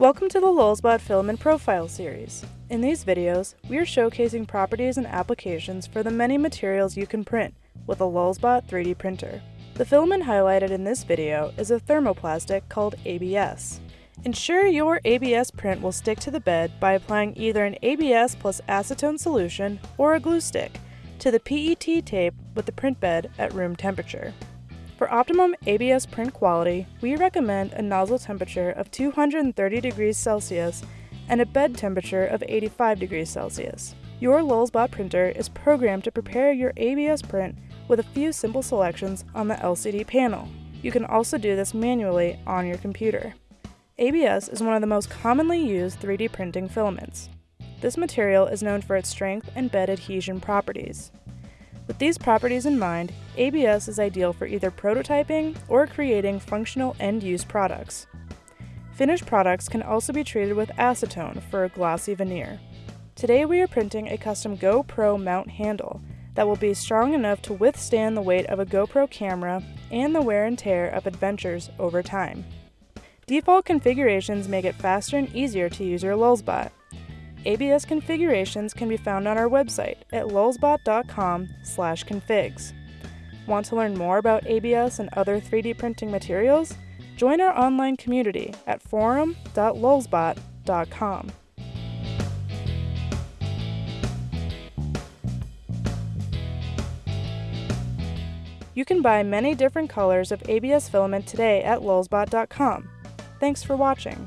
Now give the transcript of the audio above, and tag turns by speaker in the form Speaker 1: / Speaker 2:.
Speaker 1: Welcome to the Lulzbot Filament Profile series. In these videos, we are showcasing properties and applications for the many materials you can print with a Lulzbot 3D printer. The filament highlighted in this video is a thermoplastic called ABS. Ensure your ABS print will stick to the bed by applying either an ABS plus acetone solution or a glue stick to the PET tape with the print bed at room temperature. For optimum ABS print quality, we recommend a nozzle temperature of 230 degrees Celsius and a bed temperature of 85 degrees Celsius. Your Lulzbot printer is programmed to prepare your ABS print with a few simple selections on the LCD panel. You can also do this manually on your computer. ABS is one of the most commonly used 3D printing filaments. This material is known for its strength and bed adhesion properties. With these properties in mind, ABS is ideal for either prototyping or creating functional end-use products. Finished products can also be treated with acetone for a glossy veneer. Today we are printing a custom GoPro mount handle that will be strong enough to withstand the weight of a GoPro camera and the wear and tear of adventures over time. Default configurations make it faster and easier to use your Lulzbot. ABS configurations can be found on our website at lulzbot.com slash configs. Want to learn more about ABS and other 3D printing materials? Join our online community at forum.lulzbot.com. You can buy many different colors of ABS filament today at lulzbot.com. Thanks for watching.